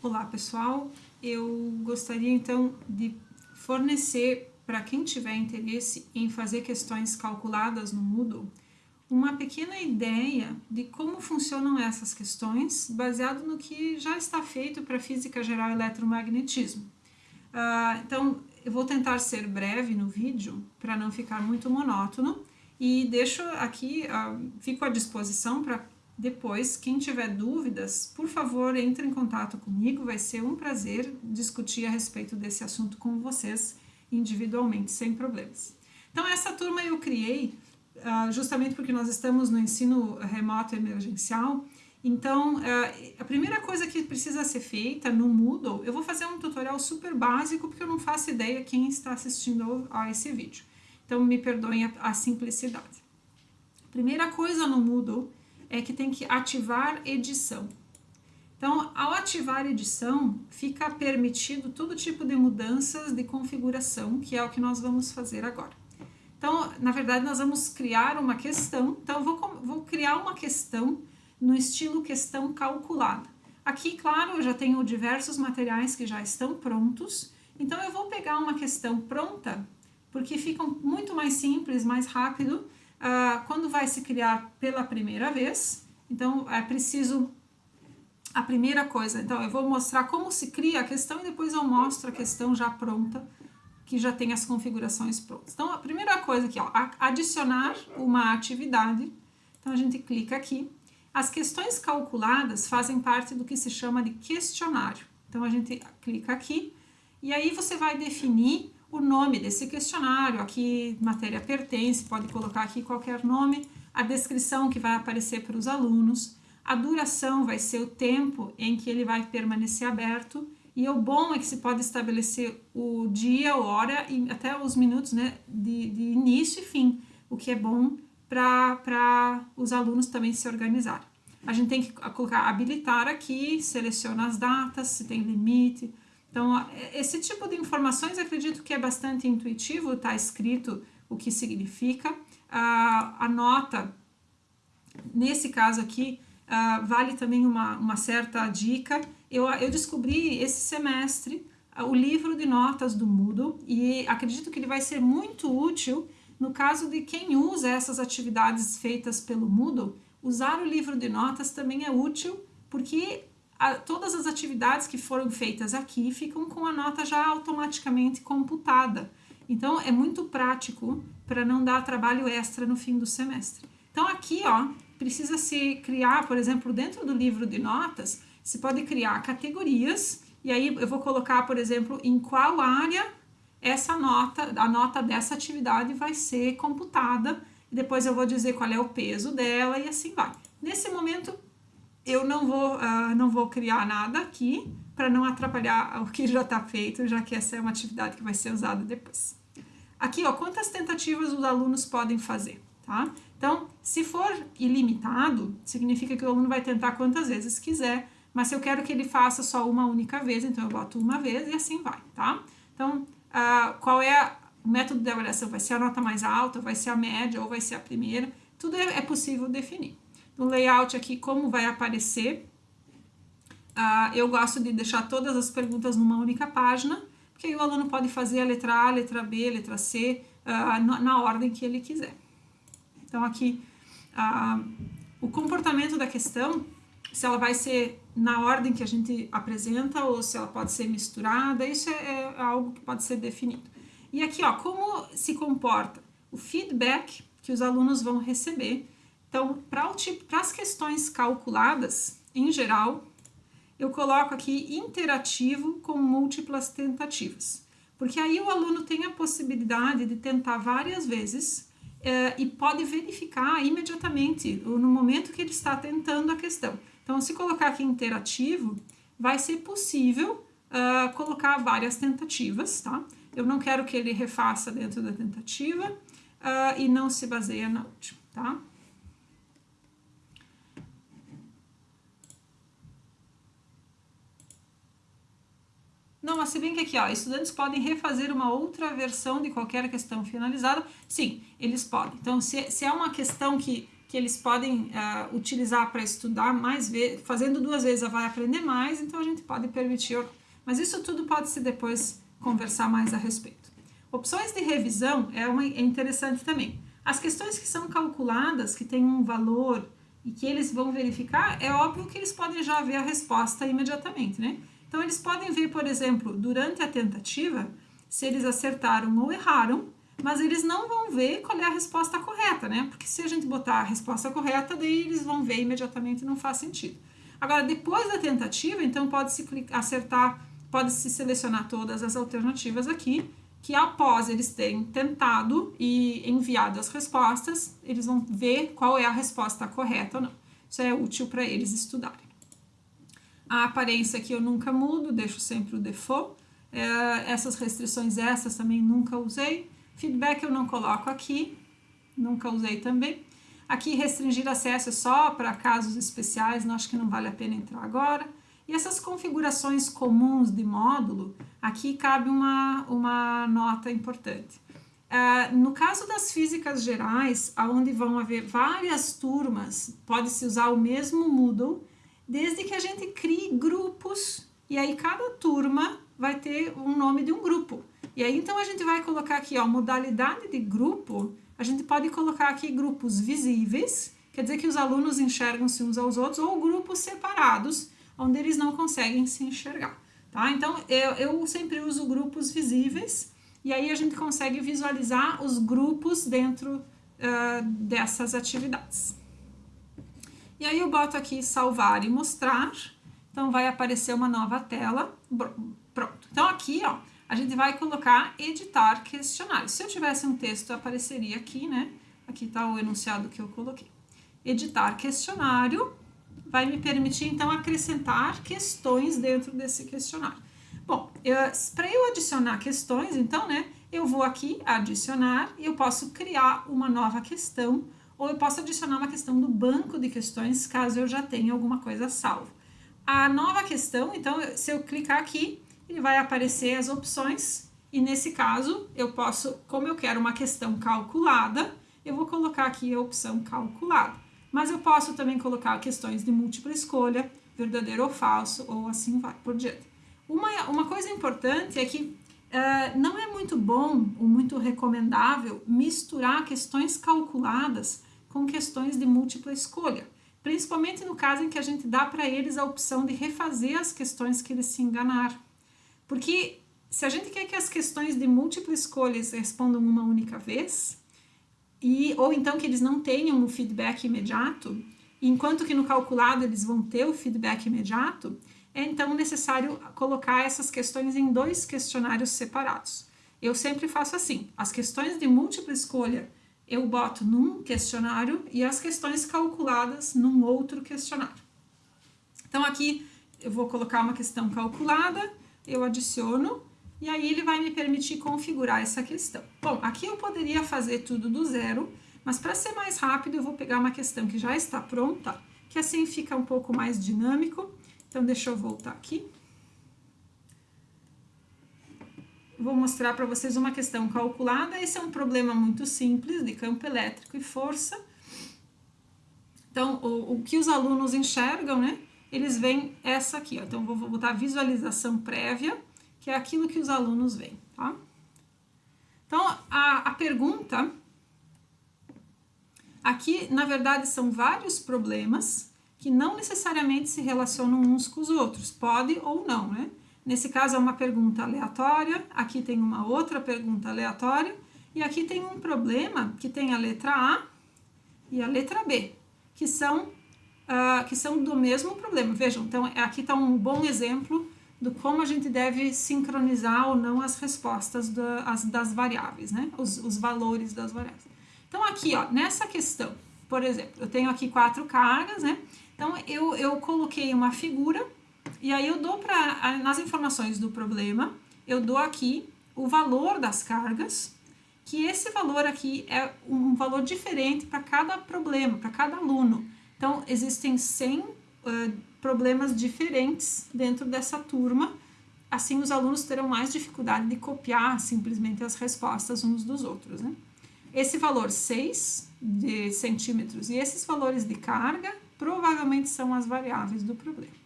Olá pessoal, eu gostaria então de fornecer para quem tiver interesse em fazer questões calculadas no Moodle uma pequena ideia de como funcionam essas questões baseado no que já está feito para Física Geral e Eletromagnetismo. Uh, então eu vou tentar ser breve no vídeo para não ficar muito monótono e deixo aqui, uh, fico à disposição para depois, quem tiver dúvidas, por favor, entre em contato comigo, vai ser um prazer discutir a respeito desse assunto com vocês individualmente, sem problemas. Então, essa turma eu criei uh, justamente porque nós estamos no ensino remoto emergencial, então, uh, a primeira coisa que precisa ser feita no Moodle, eu vou fazer um tutorial super básico, porque eu não faço ideia quem está assistindo a esse vídeo. Então, me perdoem a, a simplicidade. Primeira coisa no Moodle é que tem que ativar edição. Então, ao ativar edição, fica permitido todo tipo de mudanças de configuração, que é o que nós vamos fazer agora. Então, na verdade, nós vamos criar uma questão. Então, vou, vou criar uma questão no estilo questão calculada. Aqui, claro, eu já tenho diversos materiais que já estão prontos. Então, eu vou pegar uma questão pronta, porque fica muito mais simples, mais rápido, uh, quando vai se criar pela primeira vez, então é preciso a primeira coisa, então eu vou mostrar como se cria a questão e depois eu mostro a questão já pronta, que já tem as configurações prontas. Então a primeira coisa aqui, ó, adicionar uma atividade, então a gente clica aqui, as questões calculadas fazem parte do que se chama de questionário, então a gente clica aqui, e aí você vai definir o nome desse questionário, aqui matéria pertence, pode colocar aqui qualquer nome, a descrição que vai aparecer para os alunos, a duração vai ser o tempo em que ele vai permanecer aberto, e o bom é que se pode estabelecer o dia, a hora e até os minutos né, de, de início e fim, o que é bom para os alunos também se organizarem. A gente tem que colocar habilitar aqui, seleciona as datas, se tem limite, então, esse tipo de informações acredito que é bastante intuitivo, está escrito o que significa. A nota, nesse caso aqui, vale também uma, uma certa dica. Eu, eu descobri esse semestre o livro de notas do Moodle e acredito que ele vai ser muito útil no caso de quem usa essas atividades feitas pelo Moodle. Usar o livro de notas também é útil porque a, todas as atividades que foram feitas aqui ficam com a nota já automaticamente computada. Então, é muito prático para não dar trabalho extra no fim do semestre. Então, aqui, ó, precisa se criar, por exemplo, dentro do livro de notas, se pode criar categorias, e aí eu vou colocar, por exemplo, em qual área essa nota, a nota dessa atividade vai ser computada, e depois eu vou dizer qual é o peso dela e assim vai. Nesse momento, eu não vou, uh, não vou criar nada aqui para não atrapalhar o que já está feito, já que essa é uma atividade que vai ser usada depois. Aqui, ó, quantas tentativas os alunos podem fazer, tá? Então, se for ilimitado, significa que o aluno vai tentar quantas vezes quiser, mas se eu quero que ele faça só uma única vez, então eu boto uma vez e assim vai, tá? Então, uh, qual é o método de avaliação? Vai ser a nota mais alta, vai ser a média ou vai ser a primeira? Tudo é, é possível definir no layout aqui como vai aparecer. Uh, eu gosto de deixar todas as perguntas numa única página, porque aí o aluno pode fazer a letra A, letra B, letra C, uh, na, na, ordem que ele quiser. Então aqui, uh, o comportamento da questão, se ela vai ser na ordem que a gente apresenta ou se ela pode ser misturada, isso é, é algo que pode ser definido. E aqui, ó, como se comporta o feedback que os alunos vão receber então, para as questões calculadas, em geral, eu coloco aqui interativo com múltiplas tentativas. Porque aí o aluno tem a possibilidade de tentar várias vezes eh, e pode verificar imediatamente no momento que ele está tentando a questão. Então, se colocar aqui interativo, vai ser possível uh, colocar várias tentativas, tá? Eu não quero que ele refaça dentro da tentativa uh, e não se baseia na última, tá? Mas se bem que aqui, ó, estudantes podem refazer uma outra versão de qualquer questão finalizada, sim, eles podem. Então, se, se é uma questão que que eles podem uh, utilizar para estudar mais vezes, fazendo duas vezes vai aprender mais, então a gente pode permitir. Mas isso tudo pode se depois conversar mais a respeito. Opções de revisão é, uma, é interessante também. As questões que são calculadas, que têm um valor e que eles vão verificar, é óbvio que eles podem já ver a resposta imediatamente, né? Então, eles podem ver, por exemplo, durante a tentativa, se eles acertaram ou erraram, mas eles não vão ver qual é a resposta correta, né? Porque se a gente botar a resposta correta, daí eles vão ver imediatamente e não faz sentido. Agora, depois da tentativa, então pode-se acertar, pode-se selecionar todas as alternativas aqui, que após eles terem tentado e enviado as respostas, eles vão ver qual é a resposta correta ou não. Isso é útil para eles estudarem. A aparência aqui eu nunca mudo, deixo sempre o default. É, essas restrições essas também nunca usei. Feedback eu não coloco aqui, nunca usei também. Aqui restringir acesso é só para casos especiais, não acho que não vale a pena entrar agora. E essas configurações comuns de módulo, aqui cabe uma, uma nota importante. Uh, no caso das físicas gerais, onde vão haver várias turmas, pode-se usar o mesmo Moodle, desde que a gente crie grupos, e aí cada turma vai ter um nome de um grupo. E aí então a gente vai colocar aqui, ó, modalidade de grupo, a gente pode colocar aqui grupos visíveis, quer dizer que os alunos enxergam-se uns aos outros, ou grupos separados, onde eles não conseguem se enxergar, tá? Então, eu, eu sempre uso grupos visíveis, e aí a gente consegue visualizar os grupos dentro uh, dessas atividades. E aí eu boto aqui salvar e mostrar, então vai aparecer uma nova tela, pronto. Então aqui, ó, a gente vai colocar editar questionário. Se eu tivesse um texto, apareceria aqui, né? Aqui está o enunciado que eu coloquei. Editar questionário vai me permitir, então, acrescentar questões dentro desse questionário. Bom, para eu adicionar questões, então, né, eu vou aqui adicionar e eu posso criar uma nova questão ou eu posso adicionar uma questão do banco de questões, caso eu já tenha alguma coisa salvo. A nova questão, então, se eu clicar aqui, ele vai aparecer as opções, e nesse caso, eu posso, como eu quero uma questão calculada, eu vou colocar aqui a opção calculada. Mas eu posso também colocar questões de múltipla escolha, verdadeiro ou falso, ou assim vai por diante. Uma, uma coisa importante é que uh, não é muito bom ou muito recomendável misturar questões calculadas com questões de múltipla escolha, principalmente no caso em que a gente dá para eles a opção de refazer as questões que eles se enganaram. Porque se a gente quer que as questões de múltipla escolha respondam uma única vez, e, ou então que eles não tenham um feedback imediato, enquanto que no calculado eles vão ter o feedback imediato, é então necessário colocar essas questões em dois questionários separados. Eu sempre faço assim, as questões de múltipla escolha eu boto num questionário e as questões calculadas num outro questionário. Então aqui eu vou colocar uma questão calculada, eu adiciono e aí ele vai me permitir configurar essa questão. Bom, aqui eu poderia fazer tudo do zero, mas para ser mais rápido eu vou pegar uma questão que já está pronta, que assim fica um pouco mais dinâmico. Então deixa eu voltar aqui. Vou mostrar para vocês uma questão calculada. Esse é um problema muito simples de campo elétrico e força. Então, o, o que os alunos enxergam, né? Eles veem essa aqui, ó. Então, vou, vou botar visualização prévia, que é aquilo que os alunos veem, tá? Então, a, a pergunta... Aqui, na verdade, são vários problemas que não necessariamente se relacionam uns com os outros. Pode ou não, né? Nesse caso é uma pergunta aleatória, aqui tem uma outra pergunta aleatória, e aqui tem um problema que tem a letra A e a letra B, que são, uh, que são do mesmo problema. Vejam, então aqui está um bom exemplo do como a gente deve sincronizar ou não as respostas as, das variáveis, né? Os, os valores das variáveis. Então aqui, ó, nessa questão, por exemplo, eu tenho aqui quatro cargas, né? Então eu, eu coloquei uma figura e aí eu dou para, nas informações do problema, eu dou aqui o valor das cargas, que esse valor aqui é um valor diferente para cada problema, para cada aluno. Então, existem 100 uh, problemas diferentes dentro dessa turma, assim os alunos terão mais dificuldade de copiar simplesmente as respostas uns dos outros, né? esse valor 6 de centímetros e esses valores de carga provavelmente são as variáveis do problema.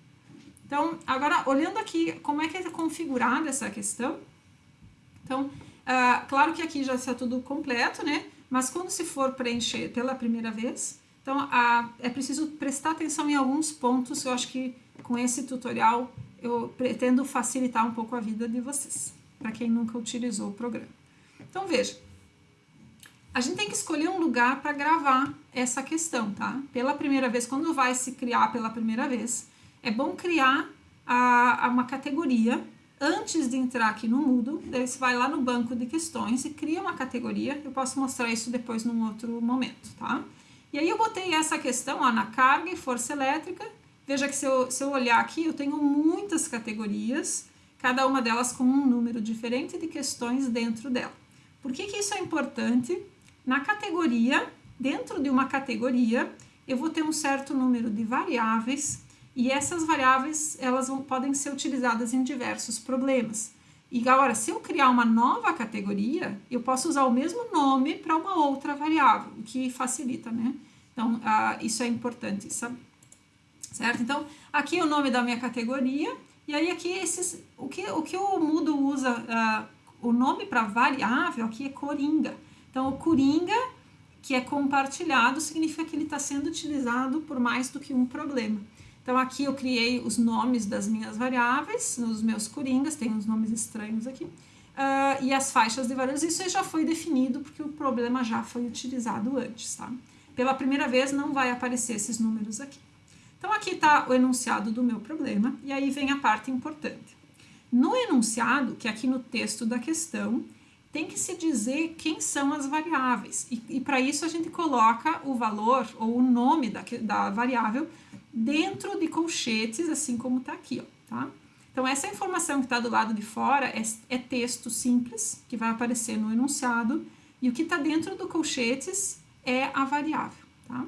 Então, agora, olhando aqui como é que é configurada essa questão, então, uh, claro que aqui já está tudo completo, né? Mas quando se for preencher pela primeira vez, então uh, é preciso prestar atenção em alguns pontos, eu acho que com esse tutorial eu pretendo facilitar um pouco a vida de vocês, para quem nunca utilizou o programa. Então, veja, a gente tem que escolher um lugar para gravar essa questão, tá? Pela primeira vez, quando vai se criar pela primeira vez, é bom criar a, a uma categoria antes de entrar aqui no Moodle, daí você vai lá no banco de questões e cria uma categoria, eu posso mostrar isso depois num outro momento, tá? E aí eu botei essa questão ó, na carga e força elétrica, veja que se eu, se eu olhar aqui, eu tenho muitas categorias, cada uma delas com um número diferente de questões dentro dela. Por que que isso é importante? Na categoria, dentro de uma categoria, eu vou ter um certo número de variáveis e essas variáveis elas vão, podem ser utilizadas em diversos problemas. E agora, se eu criar uma nova categoria, eu posso usar o mesmo nome para uma outra variável, o que facilita, né? Então, isso é importante saber. Certo? Então, aqui é o nome da minha categoria, e aí aqui esses, o, que, o que o Moodle usa, o nome para variável aqui é coringa. Então, o coringa, que é compartilhado, significa que ele está sendo utilizado por mais do que um problema. Então aqui eu criei os nomes das minhas variáveis, nos meus coringas, tem uns nomes estranhos aqui, uh, e as faixas de valores, isso já foi definido porque o problema já foi utilizado antes, tá? Pela primeira vez não vai aparecer esses números aqui. Então aqui está o enunciado do meu problema, e aí vem a parte importante. No enunciado, que é aqui no texto da questão, tem que se dizer quem são as variáveis, e, e para isso a gente coloca o valor ou o nome da, da variável dentro de colchetes, assim como está aqui, ó, tá? Então, essa informação que está do lado de fora é, é, texto simples, que vai aparecer no enunciado, e o que está dentro do colchetes é a variável, tá?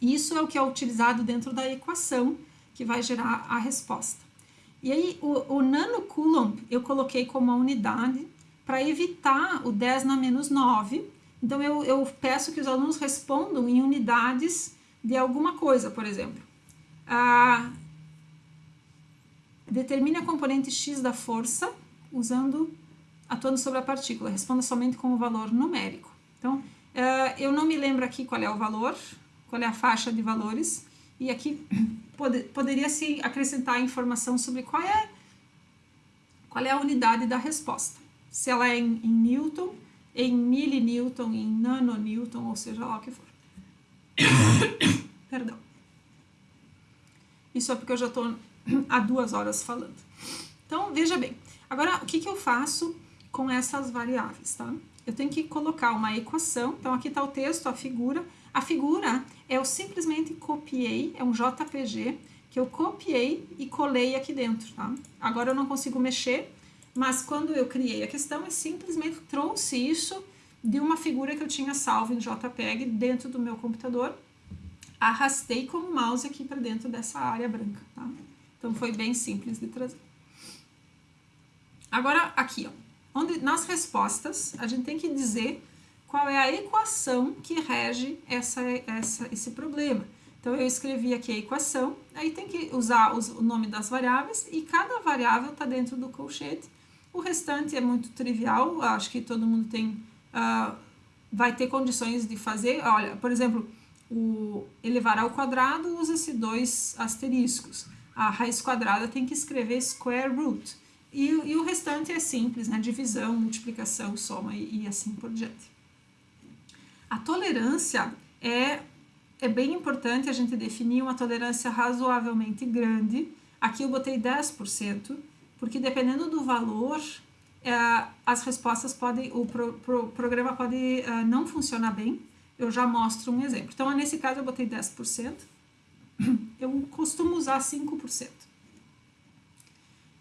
Isso é o que é utilizado dentro da equação que vai gerar a resposta. E aí, o, o nanocoulomb eu coloquei como a unidade para evitar o 10 na menos 9. Então, eu, eu peço que os alunos respondam em unidades de alguma coisa, por exemplo. Ah, determine a componente x da força usando atuando sobre a partícula. Responda somente com o valor numérico. Então, ah, eu não me lembro aqui qual é o valor, qual é a faixa de valores, e aqui pode, poderia se acrescentar informação sobre qual é, qual é a unidade da resposta. Se ela é em, em Newton, em milinewton, em nanonewton, ou seja lá o que for. Perdão. Isso é porque eu já estou há duas horas falando. Então, veja bem. Agora, o que, que eu faço com essas variáveis, tá? Eu tenho que colocar uma equação. Então, aqui está o texto, a figura. A figura eu simplesmente copiei, é um JPG, que eu copiei e colei aqui dentro, tá? Agora eu não consigo mexer, mas quando eu criei a questão, eu simplesmente trouxe isso de uma figura que eu tinha salvo em JPEG dentro do meu computador arrastei com o mouse aqui para dentro dessa área branca, tá? Então foi bem simples de trazer. Agora aqui, ó, onde nas respostas a gente tem que dizer qual é a equação que rege essa, essa, esse problema. Então eu escrevi aqui a equação, aí tem que usar os, o nome das variáveis e cada variável está dentro do colchete. O restante é muito trivial, acho que todo mundo tem, uh, vai ter condições de fazer. Olha, por exemplo, o elevar ao quadrado usa-se dois asteriscos. A raiz quadrada tem que escrever square root. E, e o restante é simples, né? divisão, multiplicação, soma e, e assim por diante. A tolerância é, é bem importante a gente definir uma tolerância razoavelmente grande. Aqui eu botei 10%, porque dependendo do valor, é, as respostas podem, o pro, pro, programa pode é, não funcionar bem, eu já mostro um exemplo. Então, nesse caso, eu botei 10%. Eu costumo usar 5%.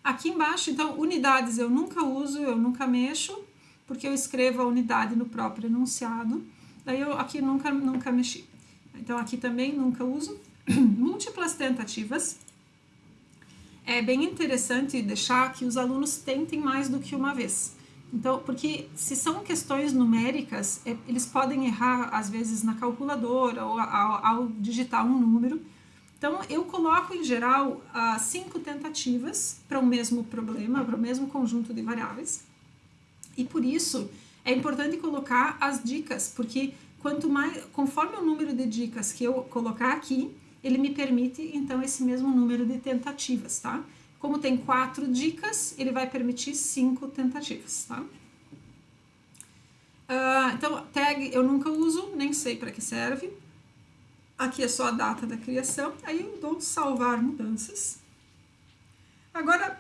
Aqui embaixo, então, unidades eu nunca uso, eu nunca mexo, porque eu escrevo a unidade no próprio enunciado. Daí, eu aqui nunca, nunca mexi. Então, aqui também nunca uso. Múltiplas tentativas. É bem interessante deixar que os alunos tentem mais do que uma vez. Então, porque se são questões numéricas, é, eles podem errar às vezes na calculadora ou ao, ao digitar um número. Então, eu coloco em geral cinco tentativas para o mesmo problema, para o mesmo conjunto de variáveis. E por isso é importante colocar as dicas, porque quanto mais, conforme o número de dicas que eu colocar aqui, ele me permite então esse mesmo número de tentativas, tá? Como tem quatro dicas, ele vai permitir cinco tentativas, tá? Uh, então, tag eu nunca uso, nem sei para que serve. Aqui é só a data da criação, aí eu dou salvar mudanças. Agora,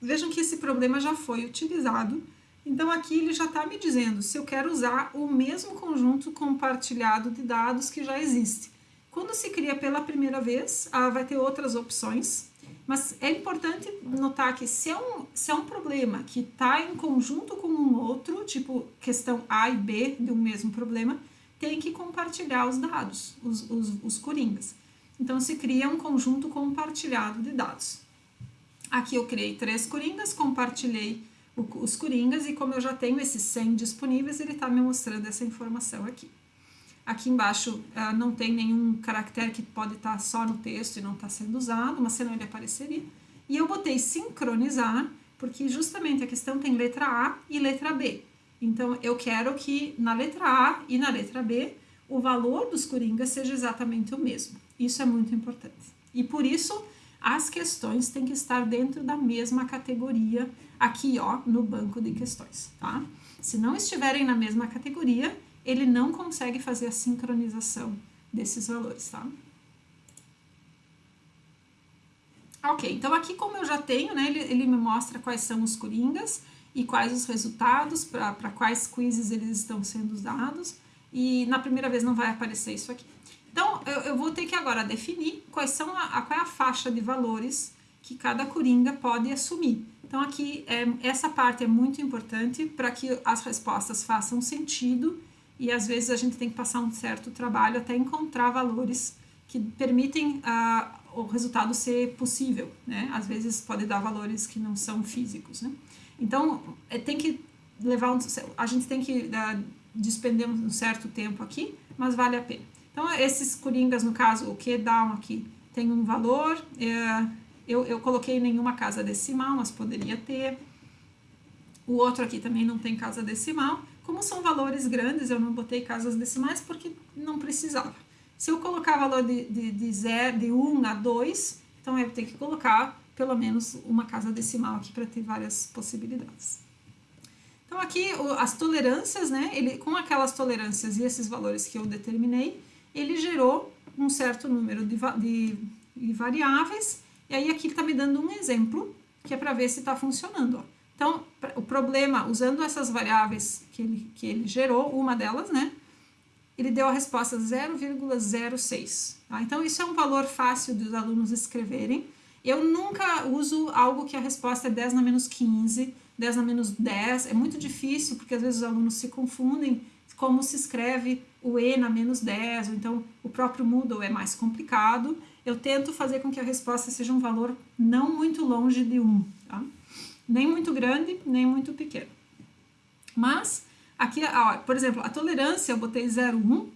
vejam que esse problema já foi utilizado, então aqui ele já está me dizendo se eu quero usar o mesmo conjunto compartilhado de dados que já existe. Quando se cria pela primeira vez, ah, vai ter outras opções, mas é importante notar que se é um, se é um problema que está em conjunto com um outro, tipo questão A e B de um mesmo problema, tem que compartilhar os dados, os, os, os coringas. Então, se cria um conjunto compartilhado de dados. Aqui eu criei três coringas, compartilhei os coringas e como eu já tenho esses 100 disponíveis, ele está me mostrando essa informação aqui. Aqui embaixo uh, não tem nenhum caractere que pode estar tá só no texto e não está sendo usado, mas senão ele apareceria. E eu botei sincronizar, porque justamente a questão tem letra A e letra B. Então, eu quero que na letra A e na letra B, o valor dos coringas seja exatamente o mesmo. Isso é muito importante. E por isso, as questões têm que estar dentro da mesma categoria aqui, ó, no banco de questões, tá? Se não estiverem na mesma categoria, ele não consegue fazer a sincronização desses valores, tá? Ok, então aqui como eu já tenho, né, ele, ele me mostra quais são os coringas e quais os resultados, para quais quizzes eles estão sendo usados, e na primeira vez não vai aparecer isso aqui. Então, eu, eu vou ter que agora definir quais são a, a, qual é a faixa de valores que cada coringa pode assumir. Então, aqui, é, essa parte é muito importante para que as respostas façam sentido e às vezes a gente tem que passar um certo trabalho até encontrar valores que permitem uh, o resultado ser possível, né? Às vezes pode dar valores que não são físicos, né? Então, é, tem que levar um, a gente tem que uh, despender um certo tempo aqui, mas vale a pena. Então, esses coringas, no caso, o que down aqui tem um valor, é, eu, eu coloquei nenhuma casa decimal, mas poderia ter. O outro aqui também não tem casa decimal, como são valores grandes, eu não botei casas decimais porque não precisava. Se eu colocar valor de, de, de, zero, de 1 a 2, então eu tenho que colocar pelo menos uma casa decimal aqui para ter várias possibilidades. Então aqui as tolerâncias, né, ele, com aquelas tolerâncias e esses valores que eu determinei, ele gerou um certo número de, de, de variáveis, e aí aqui ele está me dando um exemplo, que é para ver se está funcionando. Ó. Então, o problema, usando essas variáveis que ele, que ele gerou, uma delas, né? Ele deu a resposta 0,06. Tá? Então, isso é um valor fácil dos alunos escreverem. Eu nunca uso algo que a resposta é 10 na menos 15, 10 na menos 10. É muito difícil, porque às vezes os alunos se confundem como se escreve o E na menos 10, ou então o próprio Moodle é mais complicado. Eu tento fazer com que a resposta seja um valor não muito longe de 1. Tá? Nem muito grande, nem muito pequeno. Mas, aqui, ó, por exemplo, a tolerância, eu botei 0,1, uh,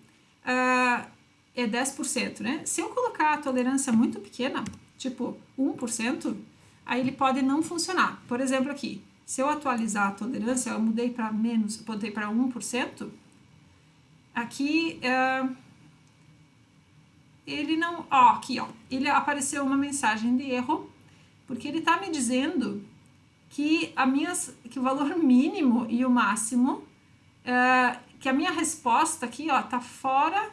ah, é 10%, né? Se eu colocar a tolerância muito pequena, tipo 1%, aí ele pode não funcionar. Por exemplo, aqui, se eu atualizar a tolerância, eu mudei para menos, botei para 1%, aqui uh, ele não, ó, aqui, ó, ele apareceu uma mensagem de erro, porque ele está me dizendo que, a minhas, que o valor mínimo e o máximo, é, que a minha resposta aqui, ó, tá fora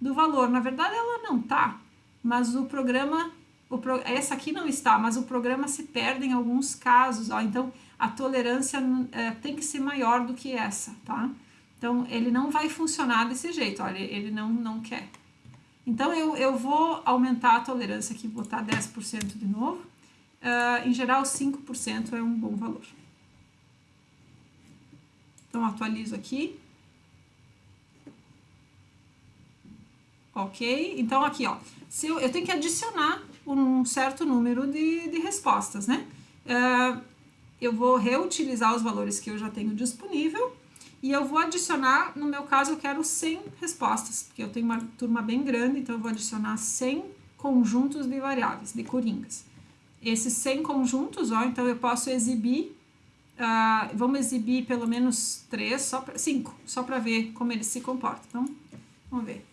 do valor. Na verdade, ela não tá, mas o programa, o pro, essa aqui não está, mas o programa se perde em alguns casos, ó. Então, a tolerância é, tem que ser maior do que essa, tá? Então, ele não vai funcionar desse jeito, olha, ele não, não quer. Então, eu, eu vou aumentar a tolerância aqui, botar 10% de novo uh, em geral 5% é um bom valor. Então, atualizo aqui. Ok? Então, aqui, ó, se eu, eu tenho que adicionar um certo número de, de respostas, né? Uh, eu vou reutilizar os valores que eu já tenho disponível e eu vou adicionar, no meu caso eu quero 100 respostas, porque eu tenho uma turma bem grande, então eu vou adicionar 100 conjuntos de variáveis, de coringas. Esses 100 conjuntos, ó, então eu posso exibir, uh, vamos exibir pelo menos 3, só pra, 5, só para ver como eles se comportam. Então, vamos ver.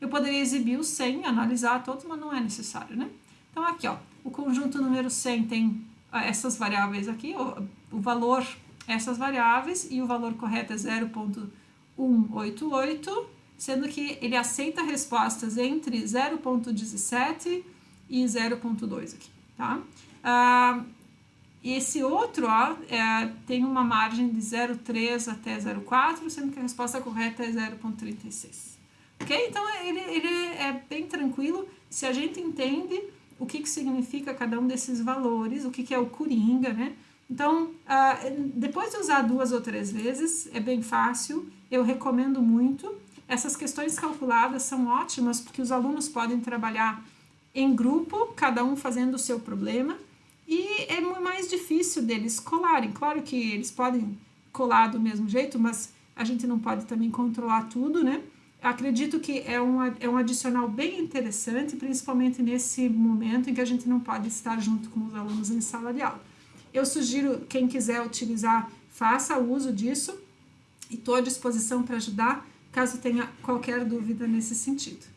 Eu poderia exibir os 100, analisar todos, mas não é necessário, né? Então, aqui, ó, o conjunto número 100 tem essas variáveis aqui, o, o valor, essas variáveis, e o valor correto é 0.188, sendo que ele aceita respostas entre 0.17 e 0.2 aqui, tá? Ah, esse outro, ó, é, tem uma margem de 0,3 até 0,4, sendo que a resposta correta é 0,36. Ok? Então, ele, ele é bem tranquilo. Se a gente entende o que, que significa cada um desses valores, o que, que é o Coringa, né? Então, uh, depois de usar duas ou três vezes, é bem fácil, eu recomendo muito. Essas questões calculadas são ótimas porque os alunos podem trabalhar em grupo, cada um fazendo o seu problema, e é mais difícil deles colarem. Claro que eles podem colar do mesmo jeito, mas a gente não pode também controlar tudo, né? acredito que é um, é um adicional bem interessante, principalmente nesse momento em que a gente não pode estar junto com os alunos em sala de aula. Eu sugiro, quem quiser utilizar, faça uso disso e estou à disposição para ajudar, caso tenha qualquer dúvida nesse sentido.